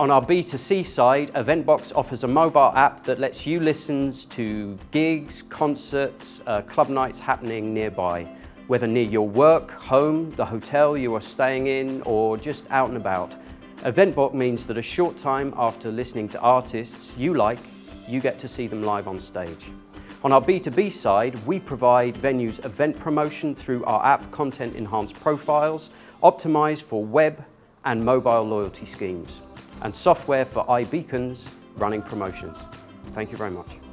On our B2C side, Eventbox offers a mobile app that lets you listen to gigs, concerts, uh, club nights happening nearby, whether near your work, home, the hotel you are staying in, or just out and about. Eventbox means that a short time after listening to artists you like, you get to see them live on stage. On our B2B side, we provide venues event promotion through our app Content Enhanced Profiles, optimized for web and mobile loyalty schemes and software for iBeacons running promotions. Thank you very much.